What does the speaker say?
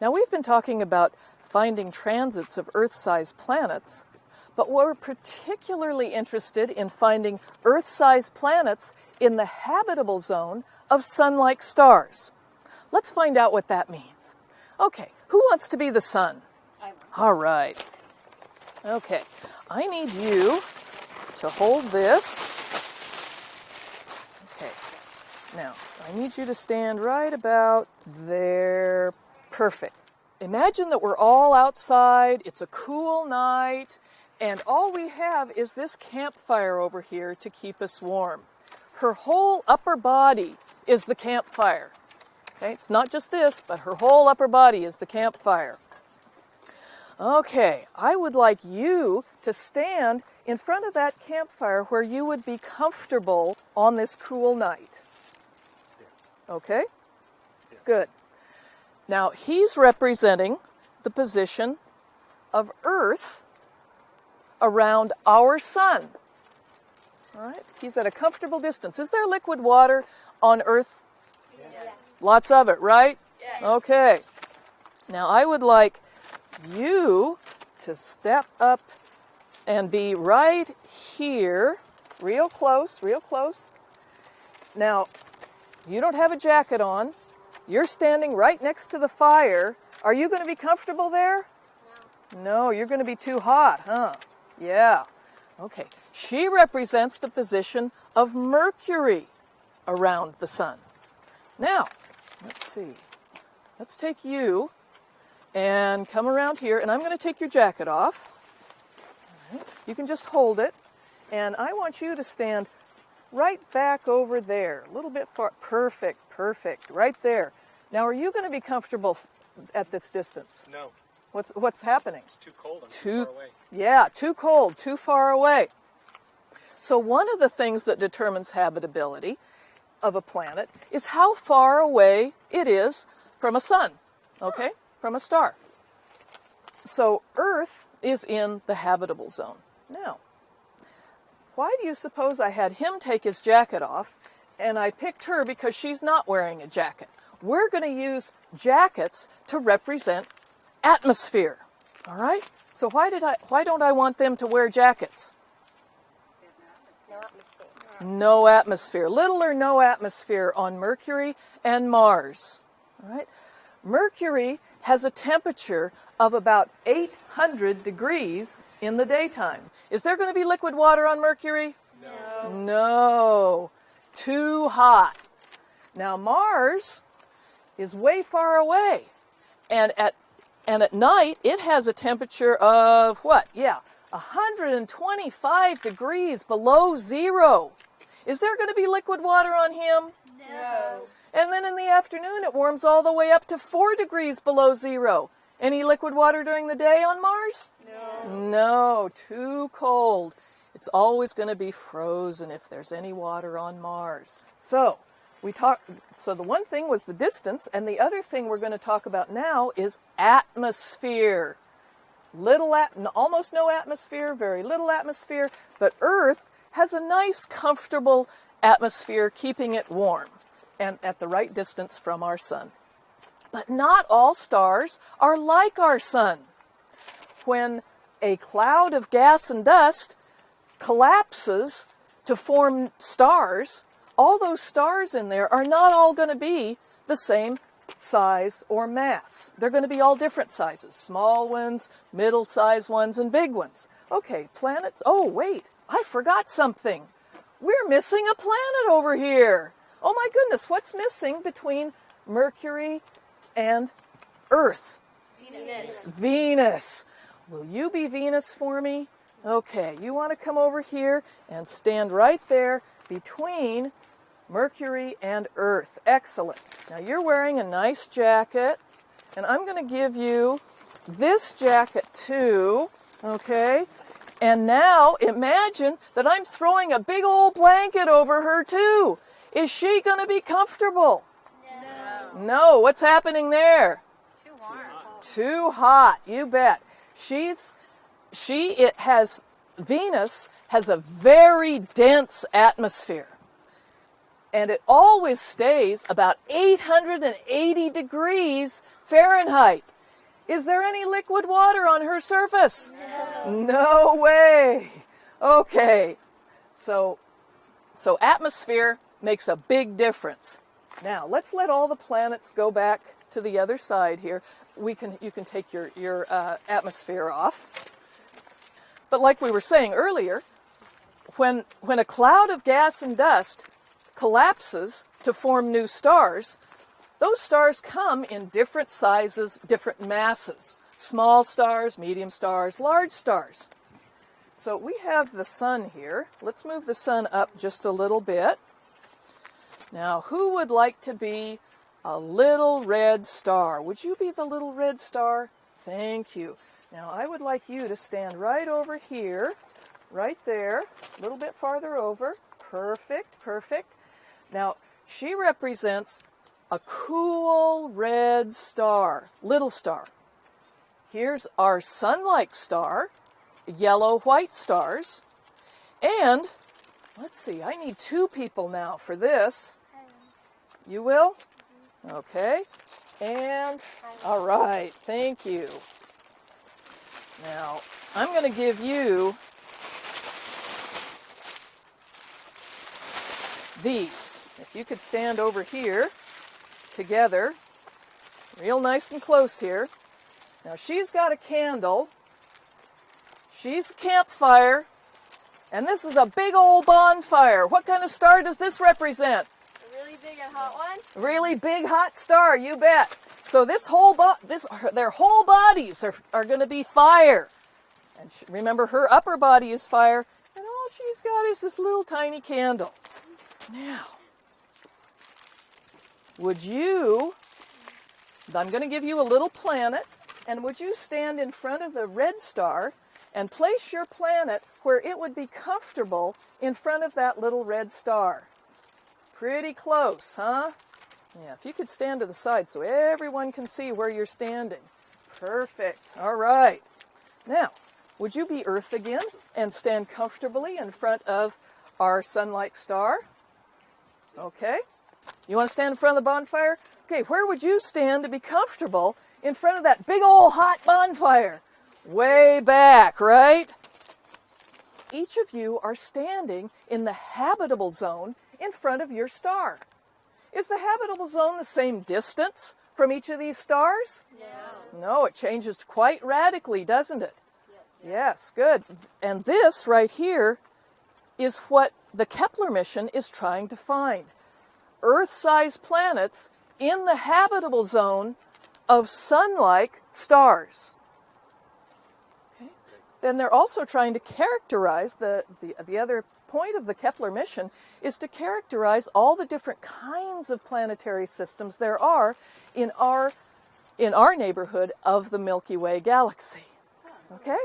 Now, we've been talking about finding transits of Earth sized planets, but we're particularly interested in finding Earth sized planets in the habitable zone of sun like stars. Let's find out what that means. Okay, who wants to be the sun? All right. Okay, I need you to hold this. Okay, now I need you to stand right about there. Perfect. Imagine that we're all outside, it's a cool night, and all we have is this campfire over here to keep us warm. Her whole upper body is the campfire. Okay, it's not just this, but her whole upper body is the campfire. Okay, I would like you to stand in front of that campfire where you would be comfortable on this cool night. Okay? Good. Now, he's representing the position of Earth around our sun. All right? He's at a comfortable distance. Is there liquid water on Earth? Yes. Lots of it, right? Yes. Okay. Now, I would like you to step up and be right here, real close, real close. Now, you don't have a jacket on. You're standing right next to the fire. Are you going to be comfortable there? No. No, you're going to be too hot, huh? Yeah. Okay. She represents the position of Mercury around the sun. Now, let's see. Let's take you and come around here, and I'm going to take your jacket off. You can just hold it, and I want you to stand right back over there, a little bit far. Perfect, perfect, right there. Now, are you going to be comfortable at this distance? No, What's what's happening? it's too cold. I'm Too- too far away. Yeah, too cold, too far away. So, one of the things that determines habitability of a planet is how far away it is from a sun, okay? From a star. So, Earth is in the habitable zone. Now, why do you suppose I had him take his jacket off and I picked her because she's not wearing a jacket? We're going to use jackets to represent atmosphere. All right? So why did I why don't I want them to wear jackets? No atmosphere. Little or no atmosphere on Mercury and Mars. All right? Mercury has a temperature of about 800 degrees in the daytime. Is there going to be liquid water on Mercury? No. No. Too hot. Now Mars is way far away. And at and at night it has a temperature of what? Yeah, 125 degrees below 0. Is there going to be liquid water on him? No. And then in the afternoon it warms all the way up to 4 degrees below 0. Any liquid water during the day on Mars? No. No, too cold. It's always going to be frozen if there's any water on Mars. So, we talk so the one thing was the distance and the other thing we're going to talk about now is atmosphere. Little at, almost no atmosphere, very little atmosphere, but Earth has a nice comfortable atmosphere keeping it warm and at the right distance from our sun. But not all stars are like our sun when a cloud of gas and dust collapses to form stars, all those stars in there are not all going to be the same size or mass. They're going to be all different sizes small ones, middle sized ones, and big ones. Okay, planets. Oh, wait, I forgot something. We're missing a planet over here. Oh my goodness, what's missing between Mercury and Earth? Venus. Venus. Will you be Venus for me? Okay, you want to come over here and stand right there between Mercury and Earth. Excellent. Now you're wearing a nice jacket, and I'm going to give you this jacket too, okay? And now imagine that I'm throwing a big old blanket over her too. Is she going to be comfortable? No. No. What's happening there? Too warm. Too hot, you bet. She's she it has Venus has a very dense atmosphere. And it always stays about 880 degrees Fahrenheit. Is there any liquid water on her surface? No. No way. Okay. So so atmosphere makes a big difference. Now, let's let all the planets go back to the other side here. We can you can take your your uh, atmosphere off. But like we were saying earlier, when when a cloud of gas and dust collapses to form new stars, those stars come in different sizes, different masses. Small stars, medium stars, large stars. So we have the sun here. Let's move the sun up just a little bit. Now, who would like to be a little red star? Would you be the little red star? Thank you. Now, I would like you to stand right over here, right there, a little bit farther over. Perfect, perfect. Now, she represents a cool red star, little star. Here's our sun-like star, yellow-white stars. And, let's see, I need two people now for this. You will? Okay. And, all right, thank you. Now, I'm going to give you these. If you could stand over here together, real nice and close here. Now, she's got a candle. She's a campfire. And this is a big old bonfire. What kind of star does this represent? A really big and hot one. Really big hot star, you bet. So this whole bo- this their whole bodies are, are going to be fire. And sh remember her upper body is fire and all she's got is this little tiny candle. Now, would you I'm going to give you a little planet and would you stand in front of the red star and place your planet where it would be comfortable in front of that little red star? Pretty close, huh? Yeah, if you could stand to the side so everyone can see where you're standing. Perfect. All right. Now, would you be Earth again and stand comfortably in front of our sun-like star? Okay. You want to stand in front of the bonfire? Okay, where would you stand to be comfortable in front of that big old hot bonfire? Way back, right? Each of you are standing in the habitable zone in front of your star. Is the habitable zone the same distance from each of these stars? No. No, it changes quite radically, doesn't it? Yes, good. And this right here is what the Kepler mission is trying to find. Earth-sized planets in the habitable zone of sun-like stars. Okay. Then they're also trying to characterize the, the, the other point of the Kepler mission is to characterize all the different kinds of planetary systems there are in our in our neighborhood of the Milky Way galaxy. Okay?